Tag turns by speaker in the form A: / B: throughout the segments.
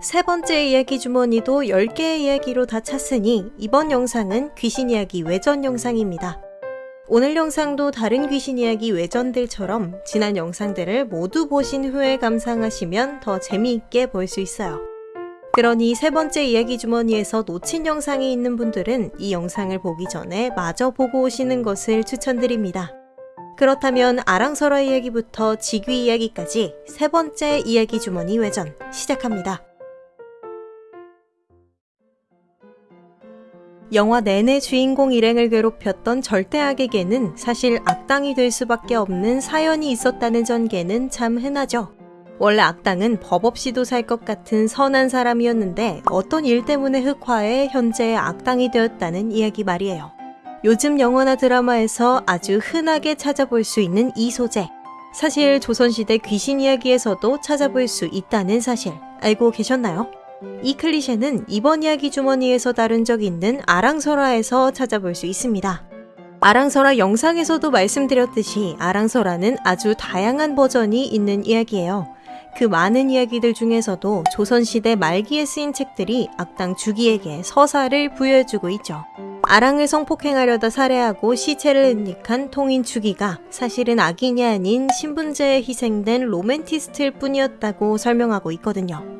A: 세 번째 이야기 주머니도 10개의 이야기로 다 찼으니 이번 영상은 귀신 이야기 외전 영상입니다. 오늘 영상도 다른 귀신 이야기 외전들처럼 지난 영상들을 모두 보신 후에 감상하시면 더 재미있게 볼 수 있어요. 그러니 세 번째 이야기 주머니에서 놓친 영상이 있는 분들은 이 영상을 보기 전에 마저 보고 오시는 것을 추천드립니다. 그렇다면 아랑설화 이야기부터 직위 이야기까지 세 번째 이야기 주머니 외전 시작합니다. 영화 내내 주인공 일행을 괴롭혔던 절대악에게는 사실 악당이 될 수밖에 없는 사연이 있었다는 전개는 참 흔하죠. 원래 악당은 법 없이도 살 것 같은 선한 사람이었는데 어떤 일 때문에 흑화해 현재 악당이 되었다는 이야기 말이에요. 요즘 영화나 드라마에서 아주 흔하게 찾아볼 수 있는 이 소재. 사실 조선시대 귀신 이야기에서도 찾아볼 수 있다는 사실 알고 계셨나요? 이 클리셰는 이번 이야기 주머니에서 다룬 적 있는 아랑설화에서 찾아볼 수 있습니다. 아랑설화 영상에서도 말씀드렸듯이 아랑설화는 아주 다양한 버전이 있는 이야기예요. 그 많은 이야기들 중에서도 조선시대 말기에 쓰인 책들이 악당 주기에게 서사를 부여해주고 있죠. 아랑을 성폭행하려다 살해하고 시체를 은닉한 통인 주기가 사실은 악인이 아닌 신분제에 희생된 로맨티스트일 뿐이었다고 설명하고 있거든요.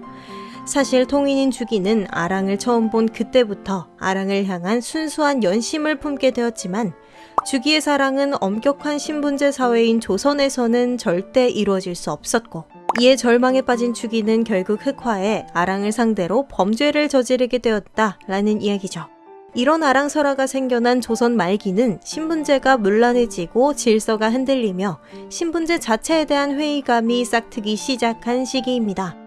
A: 사실 통인인 주기는 아랑을 처음 본 그때부터 아랑을 향한 순수한 연심을 품게 되었지만 주기의 사랑은 엄격한 신분제 사회인 조선에서는 절대 이루어질 수 없었고 이에 절망에 빠진 주기는 결국 흑화해 아랑을 상대로 범죄를 저지르게 되었다라는 이야기죠. 이런 아랑설화가 생겨난 조선 말기는 신분제가 문란해지고 질서가 흔들리며 신분제 자체에 대한 회의감이 싹트기 시작한 시기입니다.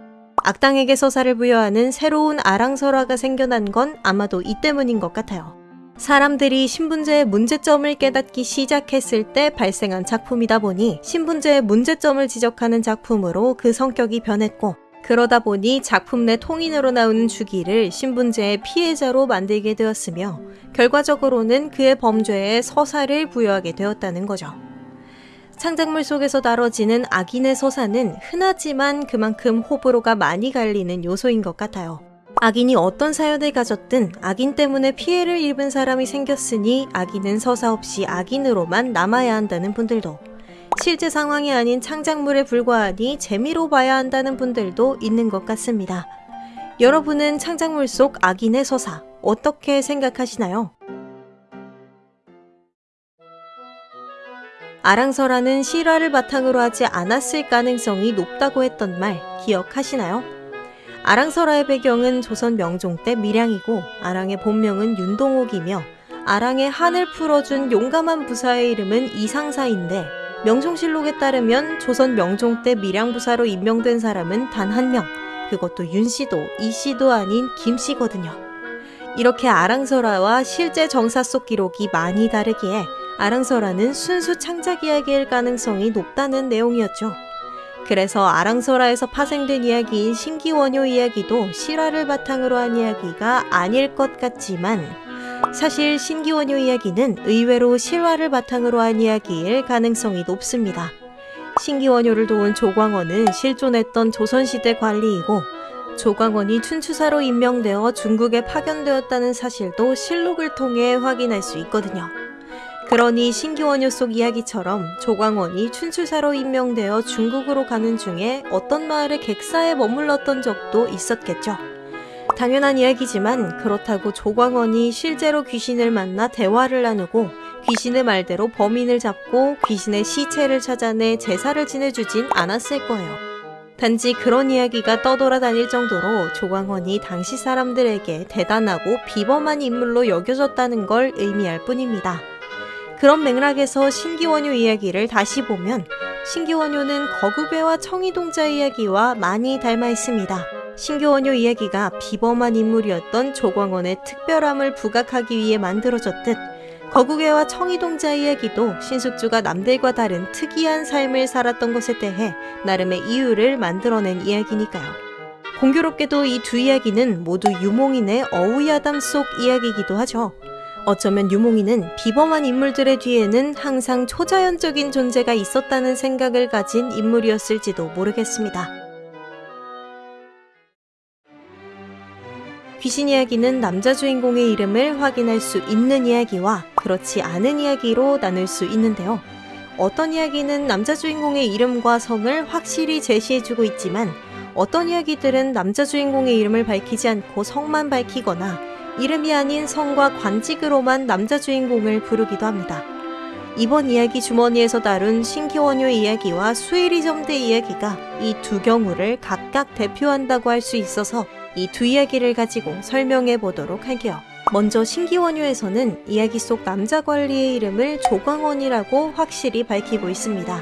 A: 악당에게 서사를 부여하는 새로운 아랑설화가 생겨난 건 아마도 이 때문인 것 같아요. 사람들이 신분제의 문제점을 깨닫기 시작했을 때 발생한 작품이다 보니 신분제의 문제점을 지적하는 작품으로 그 성격이 변했고 그러다 보니 작품 내 통인으로 나오는 주기를 신분제의 피해자로 만들게 되었으며 결과적으로는 그의 범죄에 서사를 부여하게 되었다는 거죠. 창작물 속에서 다뤄지는 악인의 서사는 흔하지만 그만큼 호불호가 많이 갈리는 요소인 것 같아요. 악인이 어떤 사연을 가졌든 악인 때문에 피해를 입은 사람이 생겼으니 악인은 서사 없이 악인으로만 남아야 한다는 분들도 실제 상황이 아닌 창작물에 불과하니 재미로 봐야 한다는 분들도 있는 것 같습니다. 여러분은 창작물 속 악인의 서사 어떻게 생각하시나요? 아랑설화는 실화를 바탕으로 하지 않았을 가능성이 높다고 했던 말 기억하시나요? 아랑설화의 배경은 조선 명종 때 밀양이고 아랑의 본명은 윤동옥이며 아랑의 한을 풀어준 용감한 부사의 이름은 이상사인데 명종실록에 따르면 조선 명종 때 밀양부사로 임명된 사람은 단 한 명, 그것도 윤씨도 이씨도 아닌 김씨거든요. 이렇게 아랑설화와 실제 정사 속 기록이 많이 다르기에 아랑설화는 순수 창작 이야기일 가능성이 높다는 내용이었죠. 그래서 아랑설화에서 파생된 이야기인 신기원효 이야기도 실화를 바탕으로 한 이야기가 아닐 것 같지만 사실 신기원효 이야기는 의외로 실화를 바탕으로 한 이야기일 가능성이 높습니다. 신기원효를 도운 조광원은 실존했던 조선시대 관리이고 조광원이 춘추사로 임명되어 중국에 파견되었다는 사실도 실록을 통해 확인할 수 있거든요. 그러니 신기원효 속 이야기처럼 조광원이 춘추사로 임명되어 중국으로 가는 중에 어떤 마을의 객사에 머물렀던 적도 있었겠죠. 당연한 이야기지만 그렇다고 조광원이 실제로 귀신을 만나 대화를 나누고 귀신의 말대로 범인을 잡고 귀신의 시체를 찾아내 제사를 지내주진 않았을 거예요. 단지 그런 이야기가 떠돌아다닐 정도로 조광원이 당시 사람들에게 대단하고 비범한 인물로 여겨졌다는 걸 의미할 뿐입니다. 그런 맥락에서 신기원효 이야기를 다시 보면 신기원효는 거구배와 청이동자 이야기와 많이 닮아 있습니다. 신기원효 이야기가 비범한 인물이었던 조광원의 특별함을 부각하기 위해 만들어졌듯 거구개와 청이동자 이야기도 신숙주가 남들과 다른 특이한 삶을 살았던 것에 대해 나름의 이유를 만들어낸 이야기니까요. 공교롭게도 이 두 이야기는 모두 유몽인의 어우야담 속 이야기이기도 하죠. 어쩌면 유몽이는 비범한 인물들의 뒤에는 항상 초자연적인 존재가 있었다는 생각을 가진 인물이었을지도 모르겠습니다. 귀신 이야기는 남자 주인공의 이름을 확인할 수 있는 이야기와 그렇지 않은 이야기로 나눌 수 있는데요. 어떤 이야기는 남자 주인공의 이름과 성을 확실히 제시해주고 있지만 어떤 이야기들은 남자 주인공의 이름을 밝히지 않고 성만 밝히거나 이름이 아닌 성과 관직으로만 남자 주인공을 부르기도 합니다. 이번 이야기 주머니에서 다룬 신기원효 이야기와 수일이점대 이야기가 이 두 경우를 각각 대표한다고 할 수 있어서 이 두 이야기를 가지고 설명해 보도록 할게요. 먼저 신기원효에서는 이야기 속 남자 관리의 이름을 조광원이라고 확실히 밝히고 있습니다.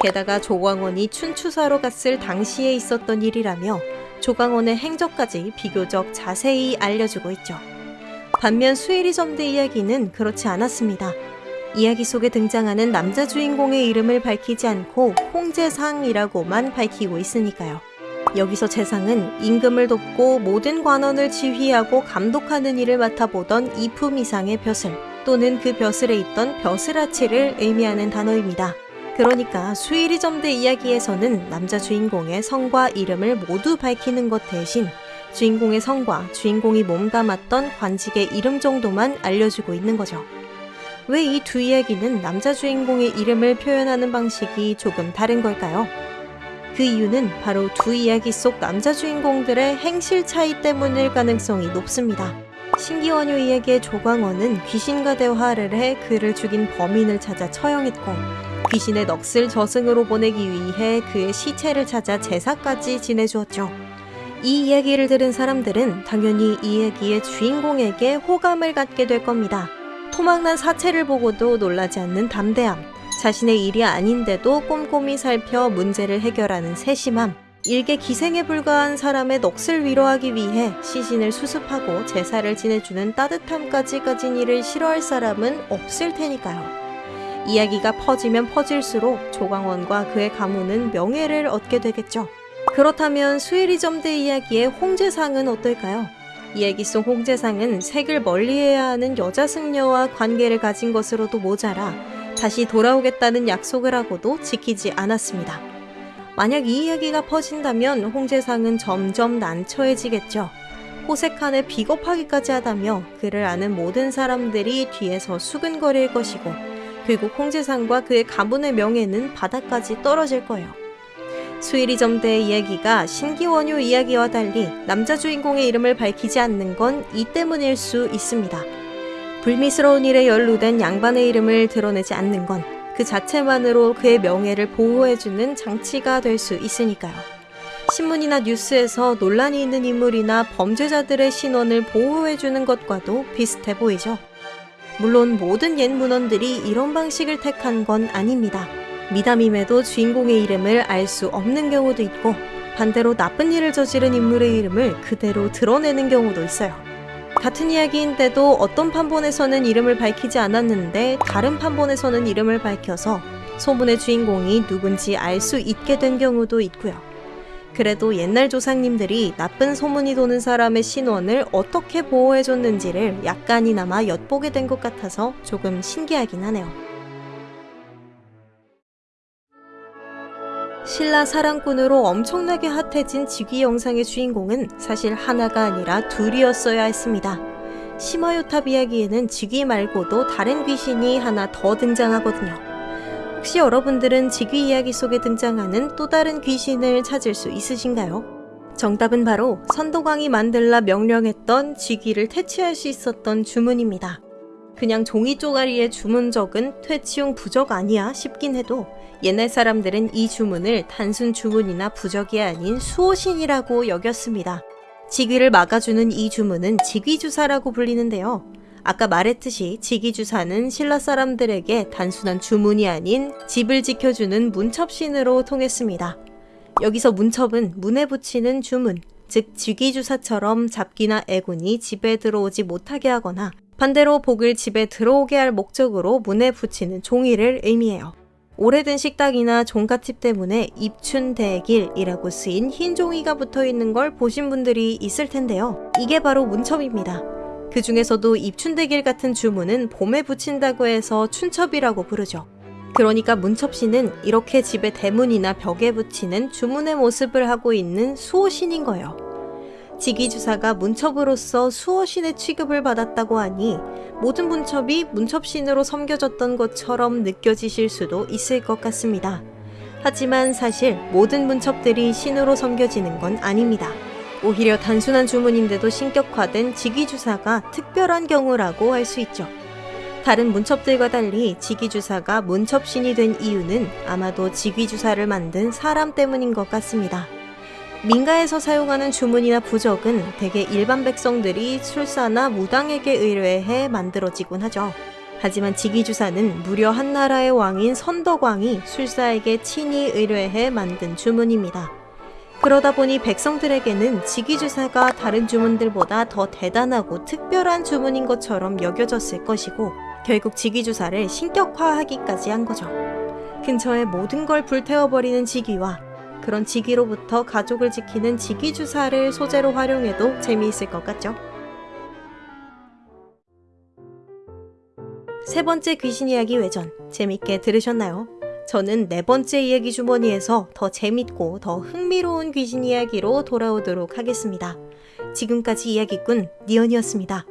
A: 게다가 조광원이 춘추사로 갔을 당시에 있었던 일이라며 조광원의 행적까지 비교적 자세히 알려주고 있죠. 반면 수일이점대 이야기는 그렇지 않았습니다. 이야기 속에 등장하는 남자 주인공의 이름을 밝히지 않고 홍재상이라고만 밝히고 있으니까요. 여기서 재상은 임금을 돕고 모든 관원을 지휘하고 감독하는 일을 맡아보던 이품 이상의 벼슬 또는 그 벼슬에 있던 벼슬아치를 의미하는 단어입니다. 그러니까 수일이 점대 이야기에서는 남자 주인공의 성과 이름을 모두 밝히는 것 대신 주인공의 성과 주인공이 몸담았던 관직의 이름 정도만 알려주고 있는 거죠. 왜 이 두 이야기는 남자 주인공의 이름을 표현하는 방식이 조금 다른 걸까요? 그 이유는 바로 두 이야기 속 남자 주인공들의 행실 차이 때문일 가능성이 높습니다. 신기원효 이야기의 조광원은 귀신과 대화를 해 그를 죽인 범인을 찾아 처형했고 귀신의 넋을 저승으로 보내기 위해 그의 시체를 찾아 제사까지 지내주었죠. 이 이야기를 들은 사람들은 당연히 이 이야기의 주인공에게 호감을 갖게 될 겁니다. 토막난 사체를 보고도 놀라지 않는 담대함, 자신의 일이 아닌데도 꼼꼼히 살펴 문제를 해결하는 세심함, 일개 기생에 불과한 사람의 넋을 위로하기 위해 시신을 수습하고 제사를 지내주는 따뜻함까지 가진 일을 싫어할 사람은 없을 테니까요. 이야기가 퍼지면 퍼질수록 조광원과 그의 가문은 명예를 얻게 되겠죠. 그렇다면 수일이 점대 이야기의 홍제상은 어떨까요? 이야기 속 홍제상은 색을 멀리해야 하는 여자 승려와 관계를 가진 것으로도 모자라 다시 돌아오겠다는 약속을 하고도 지키지 않았습니다. 만약 이 이야기가 퍼진다면 홍제상은 점점 난처해지겠죠. 호색한에 비겁하기까지 하다며 그를 아는 모든 사람들이 뒤에서 수근거릴 것이고 결국 홍제상과 그의 가문의 명예는 바닥까지 떨어질 거예요. 수일이 점대의 이야기가 신기원효 이야기와 달리 남자 주인공의 이름을 밝히지 않는 건 이 때문일 수 있습니다. 불미스러운 일에 연루된 양반의 이름을 드러내지 않는 건 그 자체만으로 그의 명예를 보호해주는 장치가 될 수 있으니까요. 신문이나 뉴스에서 논란이 있는 인물이나 범죄자들의 신원을 보호해주는 것과도 비슷해 보이죠. 물론 모든 옛 문헌들이 이런 방식을 택한 건 아닙니다. 미담임에도 주인공의 이름을 알 수 없는 경우도 있고 반대로 나쁜 일을 저지른 인물의 이름을 그대로 드러내는 경우도 있어요. 같은 이야기인데도 어떤 판본에서는 이름을 밝히지 않았는데 다른 판본에서는 이름을 밝혀서 소문의 주인공이 누군지 알 수 있게 된 경우도 있고요. 그래도 옛날 조상님들이 나쁜 소문이 도는 사람의 신원을 어떻게 보호해줬는지를 약간이나마 엿보게 된 것 같아서 조금 신기하긴 하네요. 신라 사랑꾼으로 엄청나게 핫해진 직위 영상의 주인공은 사실 하나가 아니라 둘이었어야 했습니다. 시마요탑 이야기에는 직위 말고도 다른 귀신이 하나 더 등장하거든요. 혹시 여러분들은 직위 이야기 속에 등장하는 또 다른 귀신을 찾을 수 있으신가요? 정답은 바로 선도광이 만들라 명령했던 직위를 퇴치할 수 있었던 주문입니다. 그냥 종이 쪼가리에 주문 적은 퇴치용 부적 아니야 싶긴 해도 옛날 사람들은 이 주문을 단순 주문이나 부적이 아닌 수호신이라고 여겼습니다. 직위를 막아주는 이 주문은 직위주사라고 불리는데요. 아까 말했듯이 직위주사는 신라 사람들에게 단순한 주문이 아닌 집을 지켜주는 문첩신으로 통했습니다. 여기서 문첩은 문에 붙이는 주문, 즉 직위주사처럼 잡기나 애군이 집에 들어오지 못하게 하거나 반대로 복을 집에 들어오게 할 목적으로 문에 붙이는 종이를 의미해요. 오래된 식탁이나 종갓집 때문에 입춘대길이라고 쓰인 흰 종이가 붙어 있는 걸 보신 분들이 있을 텐데요. 이게 바로 문첩입니다. 그 중에서도 입춘대길 같은 주문은 봄에 붙인다고 해서 춘첩이라고 부르죠. 그러니까 문첩씨는 이렇게 집의 대문이나 벽에 붙이는 주문의 모습을 하고 있는 수호신인 거예요. 직위주사가 문첩으로서 수호신의 취급을 받았다고 하니 모든 문첩이 문첩신으로 섬겨졌던 것처럼 느껴지실 수도 있을 것 같습니다. 하지만 사실 모든 문첩들이 신으로 섬겨지는 건 아닙니다. 오히려 단순한 주문인데도 신격화된 직위주사가 특별한 경우라고 할 수 있죠. 다른 문첩들과 달리 직위주사가 문첩신이 된 이유는 아마도 직위주사를 만든 사람 때문인 것 같습니다. 민가에서 사용하는 주문이나 부적은 대개 일반 백성들이 술사나 무당에게 의뢰해 만들어지곤 하죠. 하지만 직위주사는 무려 한 나라의 왕인 선덕왕이 술사에게 친히 의뢰해 만든 주문입니다. 그러다 보니 백성들에게는 직위주사가 다른 주문들보다 더 대단하고 특별한 주문인 것처럼 여겨졌을 것이고 결국 직위주사를 신격화하기까지 한 거죠. 근처의 모든 걸 불태워버리는 직위와 그런 직위로부터 가족을 지키는 직위주사를 소재로 활용해도 재미있을 것 같죠? 세 번째 귀신 이야기 외전 재밌게 들으셨나요? 저는 네 번째 이야기 주머니에서 더 재밌고 더 흥미로운 귀신 이야기로 돌아오도록 하겠습니다. 지금까지 이야기꾼 니언이었습니다.